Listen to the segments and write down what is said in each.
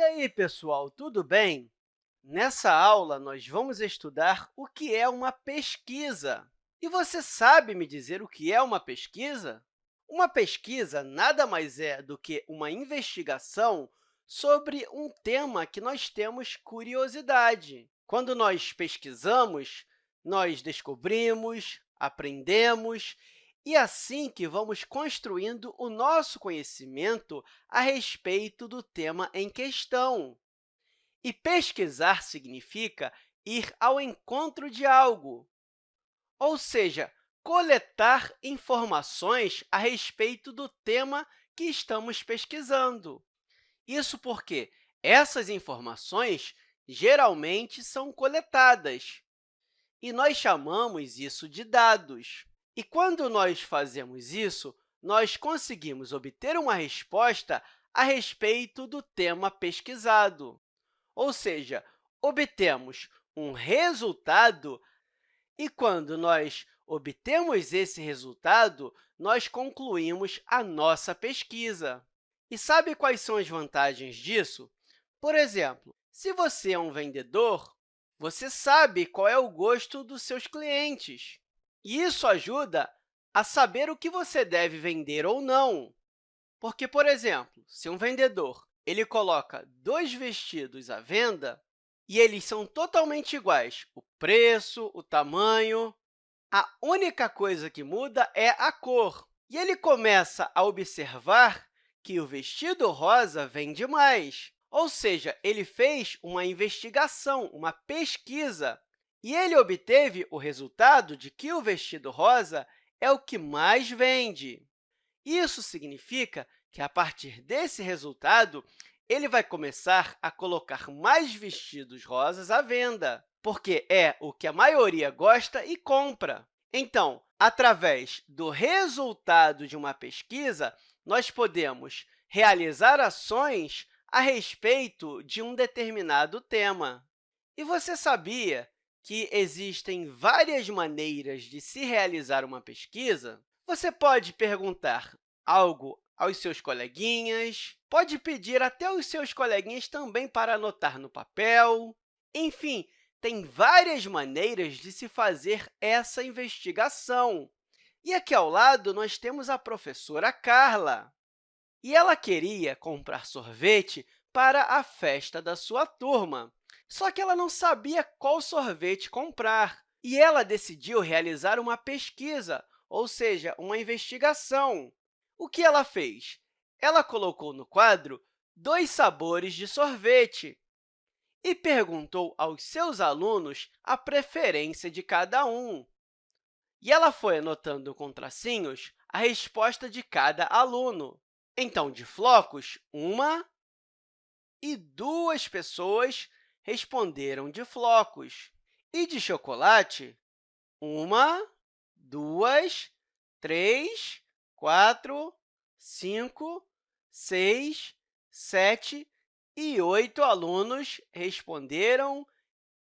E aí, pessoal, tudo bem? Nessa aula, nós vamos estudar o que é uma pesquisa. E você sabe me dizer o que é uma pesquisa? Uma pesquisa nada mais é do que uma investigação sobre um tema que nós temos curiosidade. Quando nós pesquisamos, nós descobrimos, aprendemos e assim que vamos construindo o nosso conhecimento a respeito do tema em questão. E pesquisar significa ir ao encontro de algo, ou seja, coletar informações a respeito do tema que estamos pesquisando. Isso porque essas informações geralmente são coletadas, e nós chamamos isso de dados. E quando nós fazemos isso, nós conseguimos obter uma resposta a respeito do tema pesquisado. Ou seja, obtemos um resultado e, quando nós obtemos esse resultado, nós concluímos a nossa pesquisa. E sabe quais são as vantagens disso? Por exemplo, se você é um vendedor, você sabe qual é o gosto dos seus clientes. E isso ajuda a saber o que você deve vender ou não. Porque, por exemplo, se um vendedor ele coloca dois vestidos à venda e eles são totalmente iguais, o preço, o tamanho, a única coisa que muda é a cor. E ele começa a observar que o vestido rosa vende mais, ou seja, ele fez uma investigação, uma pesquisa e ele obteve o resultado de que o vestido rosa é o que mais vende. Isso significa que, a partir desse resultado, ele vai começar a colocar mais vestidos rosas à venda, porque é o que a maioria gosta e compra. Então, através do resultado de uma pesquisa, nós podemos realizar ações a respeito de um determinado tema. E você sabia que existem várias maneiras de se realizar uma pesquisa, você pode perguntar algo aos seus coleguinhas, pode pedir até aos seus coleguinhas também para anotar no papel. Enfim, tem várias maneiras de se fazer essa investigação. E aqui ao lado, nós temos a professora Carla. E ela queria comprar sorvete para a festa da sua turma. Só que ela não sabia qual sorvete comprar, e ela decidiu realizar uma pesquisa, ou seja, uma investigação. O que ela fez? Ela colocou no quadro dois sabores de sorvete e perguntou aos seus alunos a preferência de cada um. E ela foi anotando com tracinhos a resposta de cada aluno. Então, de flocos, uma e duas pessoas responderam de flocos. E de chocolate, uma, duas, três, quatro, cinco, seis, sete e oito alunos responderam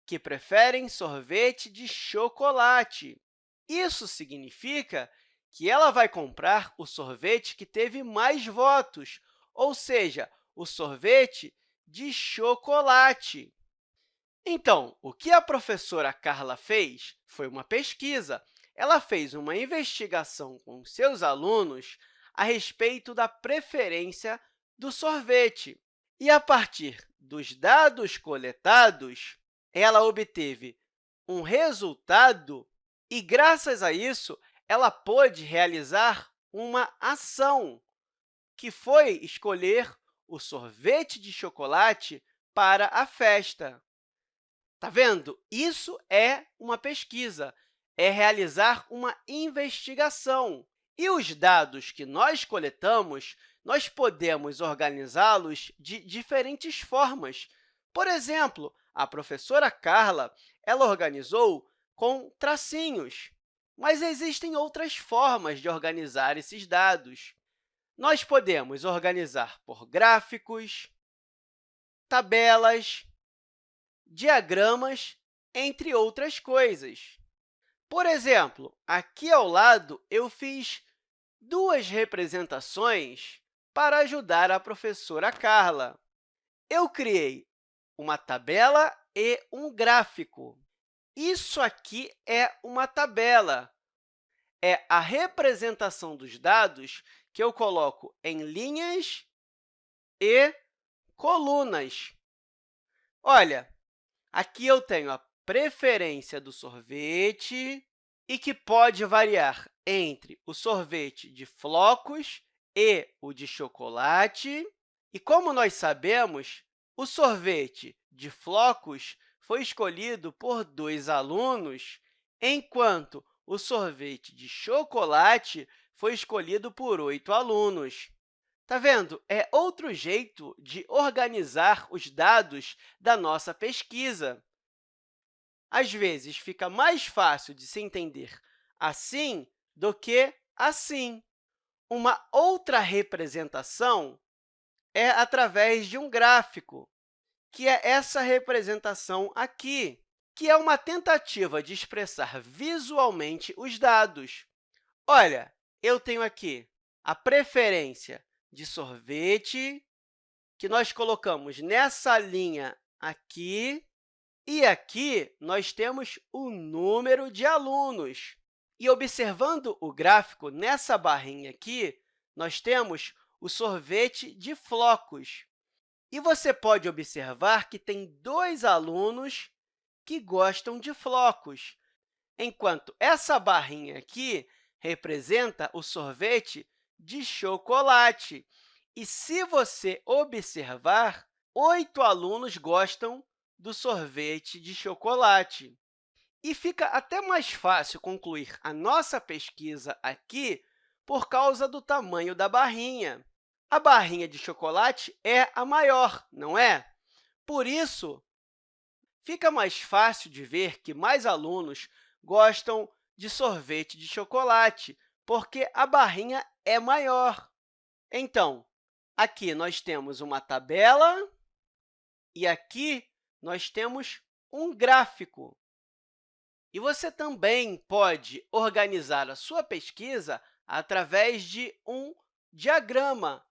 que preferem sorvete de chocolate. Isso significa que ela vai comprar o sorvete que teve mais votos, ou seja, o sorvete de chocolate. Então, o que a professora Carla fez foi uma pesquisa. Ela fez uma investigação com seus alunos a respeito da preferência do sorvete. E, a partir dos dados coletados, ela obteve um resultado e, graças a isso, ela pôde realizar uma ação, que foi escolher o sorvete de chocolate para a festa. Está vendo? Isso é uma pesquisa, é realizar uma investigação. E os dados que nós coletamos, nós podemos organizá-los de diferentes formas. Por exemplo, a professora Carla ela organizou com tracinhos, mas existem outras formas de organizar esses dados. Nós podemos organizar por gráficos, tabelas, diagramas, entre outras coisas. Por exemplo, aqui ao lado, eu fiz duas representações para ajudar a professora Carla. eu criei uma tabela e um gráfico. Isso aqui é uma tabela. É a representação dos dados que eu coloco em linhas e colunas. Olha, aqui eu tenho a preferência do sorvete e que pode variar entre o sorvete de flocos e o de chocolate. E, como nós sabemos, o sorvete de flocos foi escolhido por dois alunos, enquanto o sorvete de chocolate foi escolhido por oito alunos. Está vendo? É outro jeito de organizar os dados da nossa pesquisa. Às vezes, fica mais fácil de se entender assim do que assim. Uma outra representação é através de um gráfico, que é essa representação aqui, que é uma tentativa de expressar visualmente os dados. Olha, eu tenho aqui a preferência de sorvete, que nós colocamos nessa linha aqui, e aqui nós temos o número de alunos. E observando o gráfico, nessa barrinha aqui, nós temos o sorvete de flocos. E você pode observar que tem dois alunos que gostam de flocos, enquanto essa barrinha aqui representa o sorvete de chocolate. E, se você observar, oito alunos gostam do sorvete de chocolate. E fica até mais fácil concluir a nossa pesquisa aqui por causa do tamanho da barrinha. A barrinha de chocolate é a maior, não é? Por isso, fica mais fácil de ver que mais alunos gostam de sorvete de chocolate, porque a barrinha é maior. Então, aqui nós temos uma tabela e aqui nós temos um gráfico. E você também pode organizar a sua pesquisa através de um diagrama,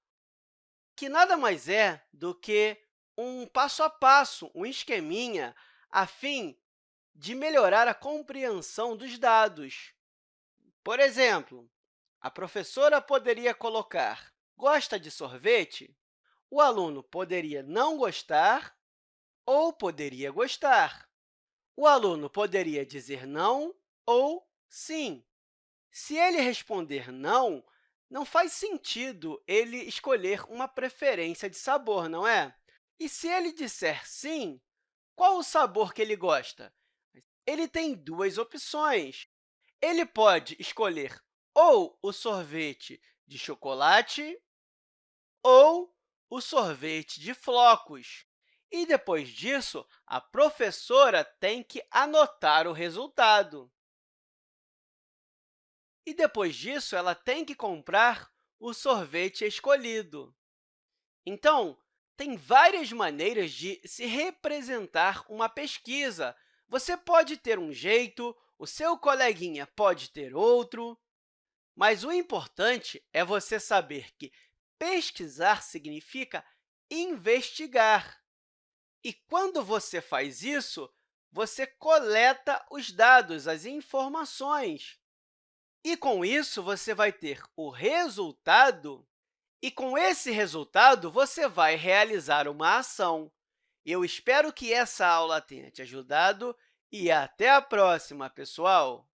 que nada mais é do que um passo a passo, um esqueminha, a fim de melhorar a compreensão dos dados. Por exemplo, a professora poderia colocar gosta de sorvete? O aluno poderia não gostar ou poderia gostar. O aluno poderia dizer não ou sim. Se ele responder não, não faz sentido ele escolher uma preferência de sabor, não é? E se ele disser sim, qual o sabor que ele gosta? Ele tem duas opções. Ele pode escolher ou o sorvete de chocolate ou o sorvete de flocos. E, depois disso, a professora tem que anotar o resultado. E, depois disso, ela tem que comprar o sorvete escolhido. Então, tem várias maneiras de se representar uma pesquisa. Você pode ter um jeito, o seu coleguinha pode ter outro, mas o importante é você saber que pesquisar significa investigar. E quando você faz isso, você coleta os dados, as informações. E, com isso, você vai ter o resultado, e, com esse resultado, você vai realizar uma ação. Eu espero que essa aula tenha te ajudado e até a próxima, pessoal!